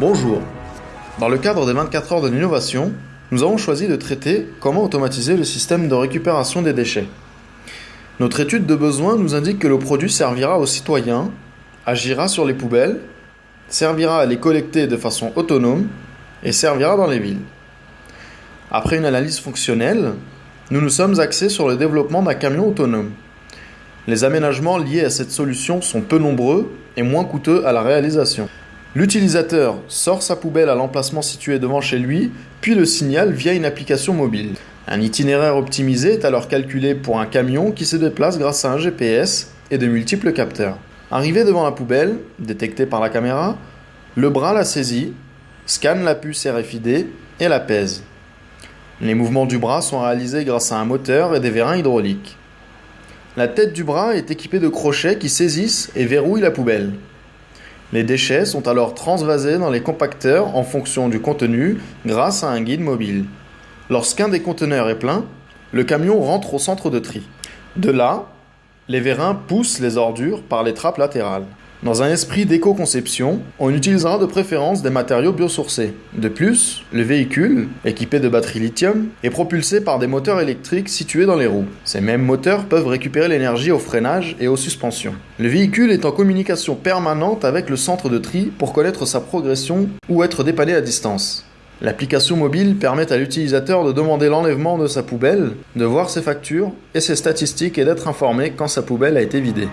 Bonjour. Dans le cadre des 24 heures de l'innovation, nous avons choisi de traiter comment automatiser le système de récupération des déchets. Notre étude de besoin nous indique que le produit servira aux citoyens, agira sur les poubelles, servira à les collecter de façon autonome et servira dans les villes. Après une analyse fonctionnelle, nous nous sommes axés sur le développement d'un camion autonome. Les aménagements liés à cette solution sont peu nombreux et moins coûteux à la réalisation. L'utilisateur sort sa poubelle à l'emplacement situé devant chez lui, puis le signale via une application mobile. Un itinéraire optimisé est alors calculé pour un camion qui se déplace grâce à un GPS et de multiples capteurs. Arrivé devant la poubelle, détecté par la caméra, le bras la saisit, scanne la puce RFID et la pèse. Les mouvements du bras sont réalisés grâce à un moteur et des vérins hydrauliques. La tête du bras est équipée de crochets qui saisissent et verrouillent la poubelle. Les déchets sont alors transvasés dans les compacteurs en fonction du contenu grâce à un guide mobile. Lorsqu'un des conteneurs est plein, le camion rentre au centre de tri. De là, les vérins poussent les ordures par les trappes latérales. Dans un esprit d'éco-conception, on utilisera de préférence des matériaux biosourcés. De plus, le véhicule, équipé de batteries lithium, est propulsé par des moteurs électriques situés dans les roues. Ces mêmes moteurs peuvent récupérer l'énergie au freinage et aux suspensions. Le véhicule est en communication permanente avec le centre de tri pour connaître sa progression ou être dépanné à distance. L'application mobile permet à l'utilisateur de demander l'enlèvement de sa poubelle, de voir ses factures et ses statistiques et d'être informé quand sa poubelle a été vidée.